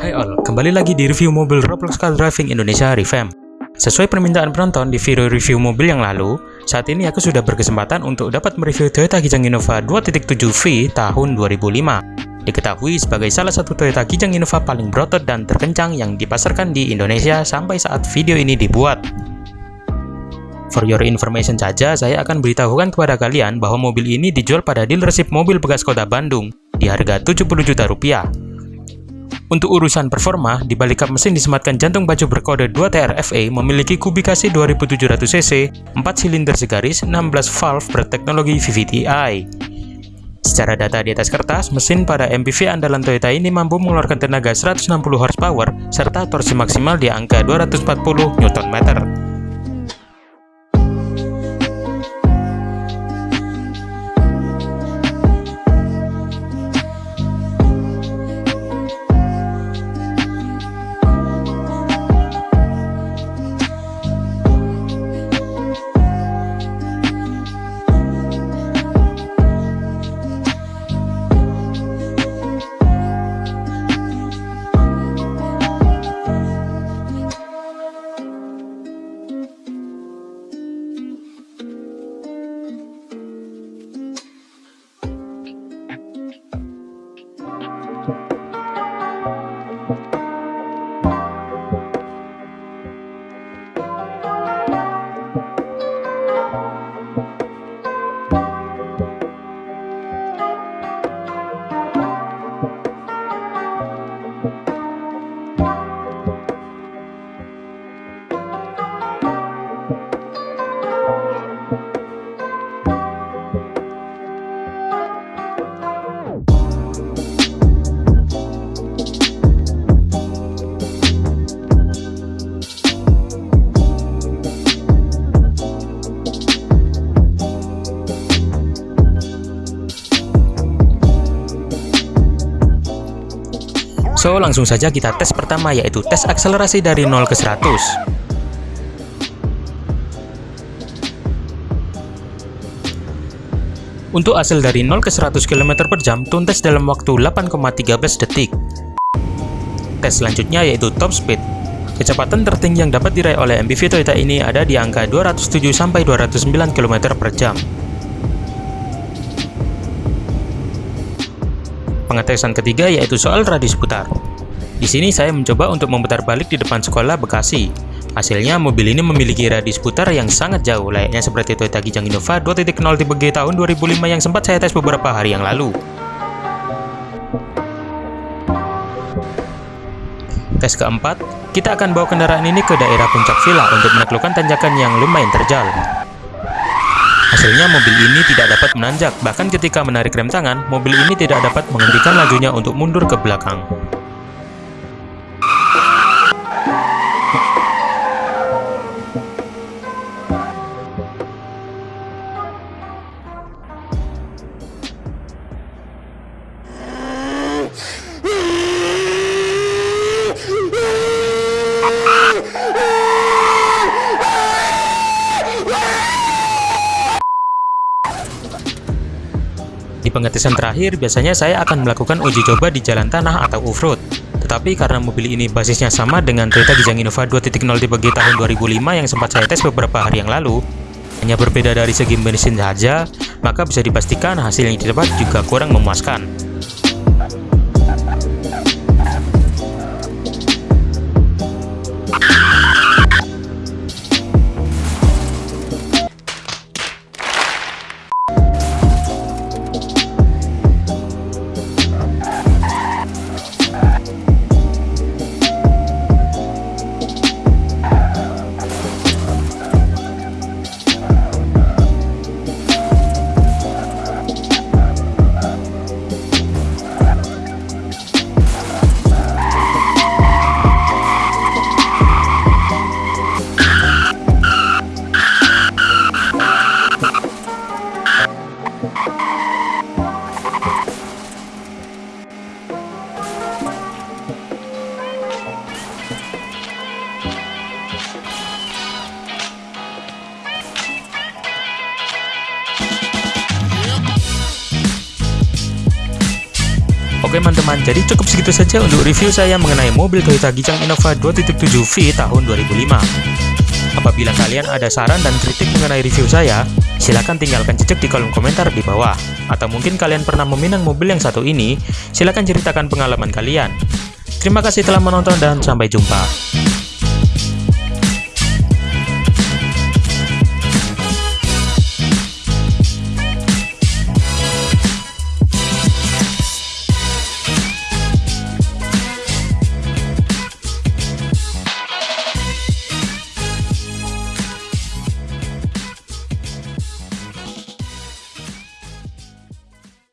Hai all, kembali lagi di review mobil Roblox Car Driving Indonesia Revamp. Sesuai permintaan penonton di video review mobil yang lalu, saat ini aku sudah berkesempatan untuk dapat mereview Toyota Kijang Innova 2.7V tahun 2005. Diketahui sebagai salah satu Toyota Kijang Innova paling berotot dan terkencang yang dipasarkan di Indonesia sampai saat video ini dibuat. For your information saja, saya akan beritahukan kepada kalian bahwa mobil ini dijual pada dealership mobil bekas kota Bandung di harga 70 juta rupiah. Untuk urusan performa, di balik kap mesin disematkan jantung baju berkode 2TRFA memiliki kubikasi 2700cc, 4 silinder segaris, 16 valve berteknologi VVT-i. Secara data di atas kertas, mesin pada MPV andalan Toyota ini mampu mengeluarkan tenaga 160 horsepower serta torsi maksimal di angka 240 Nm. So, langsung saja kita tes pertama yaitu tes akselerasi dari 0 ke 100. Untuk hasil dari 0 ke 100 km per jam tuntas dalam waktu 8,13 detik. Tes selanjutnya yaitu top speed. Kecepatan tertinggi yang dapat diraih oleh MPV Toyota ini ada di angka 207-209 km per jam. Pengetesan ketiga yaitu soal radius putar. Di sini saya mencoba untuk memutar balik di depan sekolah Bekasi. Hasilnya, mobil ini memiliki radius putar yang sangat jauh, layaknya seperti Toyota Kijang Innova 2.0 tipe G tahun 2005 yang sempat saya tes beberapa hari yang lalu. Tes keempat, kita akan bawa kendaraan ini ke daerah puncak villa untuk menaklukkan tanjakan yang lumayan terjal. Hasilnya mobil ini tidak dapat menanjak, bahkan ketika menarik rem tangan, mobil ini tidak dapat menghentikan lajunya untuk mundur ke belakang. Di pengetesan terakhir, biasanya saya akan melakukan uji coba di jalan tanah atau off-road. Tetapi karena mobil ini basisnya sama dengan Toyota Kijang Innova 2.0 tipe G tahun 2005 yang sempat saya tes beberapa hari yang lalu, hanya berbeda dari segi bensin saja, maka bisa dipastikan hasil yang didapat juga kurang memuaskan. Oke teman-teman, jadi cukup segitu saja untuk review saya mengenai mobil Toyota Gijang Innova 2.7V tahun 2005. Apabila kalian ada saran dan kritik mengenai review saya, silahkan tinggalkan jejak di kolom komentar di bawah. Atau mungkin kalian pernah meminang mobil yang satu ini, silahkan ceritakan pengalaman kalian. Terima kasih telah menonton dan sampai jumpa.